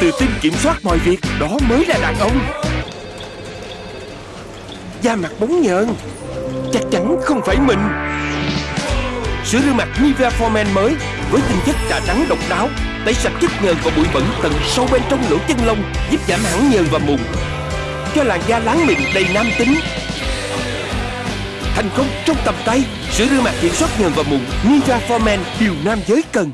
tự tin kiểm soát mọi việc, Đó mới là đàn ông. Da mặt bóng nhờn Chắc chắn không phải mình. Sữa rửa mặt Nivea Formen mới, Với tinh chất trà trắng độc đáo, Tẩy sạch chất nhờn và bụi bẩn tận sâu bên trong lỗ chân lông, Giúp giảm hẳn nhờn và mụn. Cho làn da láng mịn đầy nam tính. Thành công trong tầm tay, Sữa rửa mặt kiểm soát nhờn và mụn Nivea Formen Điều nam giới cần.